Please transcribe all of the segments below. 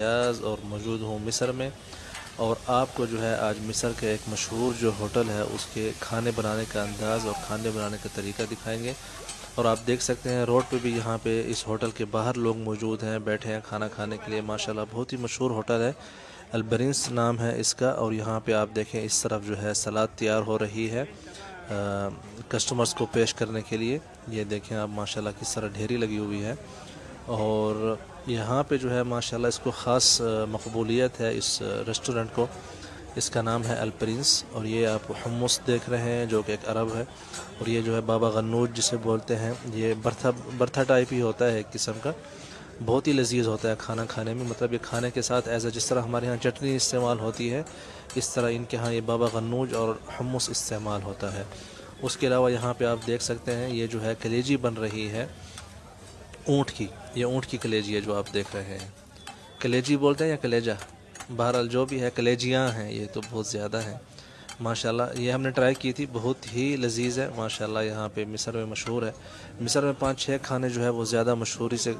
रियाज और मौजूद हूँ मिस्र में और आपको जो है आज मिस्र के एक मशहूर जो होटल है उसके खाने बनाने का अंदाज़ और खाने बनाने का तरीका दिखाएँगे और आप देख सकते हैं रोड पे भी यहाँ पे इस होटल के बाहर लोग मौजूद हैं बैठे हैं खाना खाने के लिए। माशाल्लाह बहुत ही मशहूर होटल है। अलबरिंस नाम है इसका और यहाँ पे आप देखें इस तरफ़ जो है सलाद तैयार हो रही है आ, कस्टमर्स को पेश करने के लिए। ये देखें आप माशाल्लाह किस तरह ढेरी लगी हुई है। और यहाँ पे जो है, माशाल्लाह, इसको ख़ास मकबूलियत है इस रेस्टोरेंट को। इसका नाम है अल प्रिंस और ये आप हमस देख रहे हैं, जो कि एक अरब है। और ये जो है, बाबा गन्नूज जिसे बोलते हैं, ये बर्था बर्था टाइप ही होता है एक किस्म का। बहुत ही लजीज होता है खाना खाने में। मतलब ये खाने के साथ एज जिस तरह हमारे यहाँ चटनी इस्तेमाल होती है, इस तरह इनके यहाँ ये बाबा गन्नूज और हमस इस्तेमाल होता है। उसके अलावा यहाँ पे आप देख सकते हैं, ये जो है, कलेजी बन रही है। ऊँट की, ये ऊँट की कलेजी है जो आप देख रहे हैं। कलेजी बोलते हैं या कलेजा? बहरहाल जो भी है, कलेजियाँ हैं, ये तो बहुत ज़्यादा हैं। माशाल्लाह, ये हमने ट्राई की थी, बहुत ही लजीज है। माशाल्लाह, यहाँ पे मिस्र में मशहूर है। मिस्र में पाँच छः खाने जो है, वो ज़्यादा मशहूरी से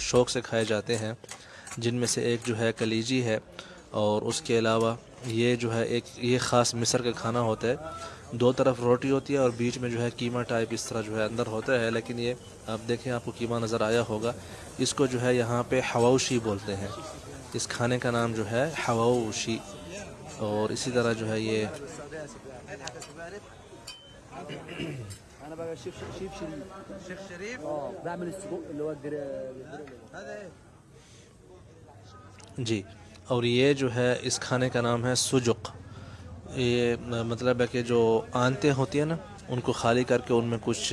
शौक़ से खाए जाते हैं। जिनमें से एक जो है, कलीजी है। और उसके अलावा ये जो है, एक, ये ख़ास मिस्र का खाना होता है। दो तरफ़ रोटी होती है और बीच में जो है कीमा टाइप इस तरह जो है अंदर होता है, लेकिन ये आप देखें, आपको कीमा नज़र आया होगा। इसको जो है यहाँ पे हवाउशी बोलते हैं। इस खाने का नाम जो है हवाउशी। और इसी तरह जो है ये जी, और ये जो है इस खाने का नाम है सुजुक। ये मतलब है कि जो आंतें होती हैं ना, उनको खाली करके उनमें कुछ,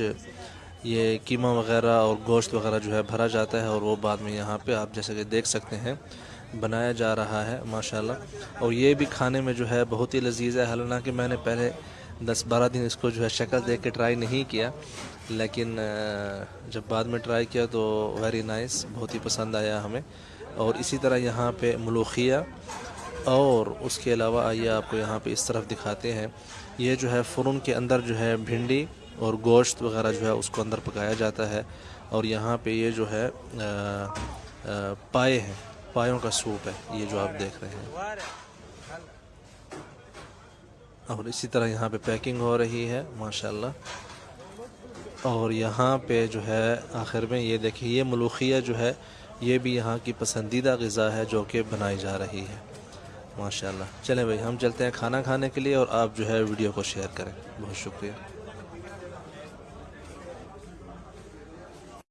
ये कीमा वगैरह और गोश्त वगैरह जो है भरा जाता है और वो बाद में यहाँ पे आप जैसे कि देख सकते हैं, बनाया जा रहा है, माशाल्लाह। और ये भी खाने में जो है बहुत ही लजीज है, हालाँकि मैंने पहले दस बारह दिन इसको जो है शक्ल देख के ट्राई नहीं किया, लेकिन जब बाद में ट्राई किया तो वेरी नाइस बहुत ही पसंद आया हमें। और इसी तरह यहाँ पे मलूखिया और उसके अलावा आइए आपको यहाँ पे इस तरफ़ दिखाते हैं। ये जो है फ़ुरन के अंदर जो है भिंडी और गोश्त वगैरह जो है उसको अंदर पकाया जाता है। और यहाँ पे ये जो है आ, आ, पाए हैं पायों का सूप है ये जो आप देख रहे हैं। और इसी तरह यहाँ पे पैकिंग हो रही है माशाल्लाह। और यहाँ पे जो है आखिर में ये देखिए ये मलूखिया जो है ये भी यहाँ की पसंदीदा गज़ा है जो कि बनाई जा रही है। माशाल्लाह। चलें भाई, हम चलते हैं खाना खाने के लिए और आप जो है वीडियो को शेयर करें। बहुत शुक्रिया।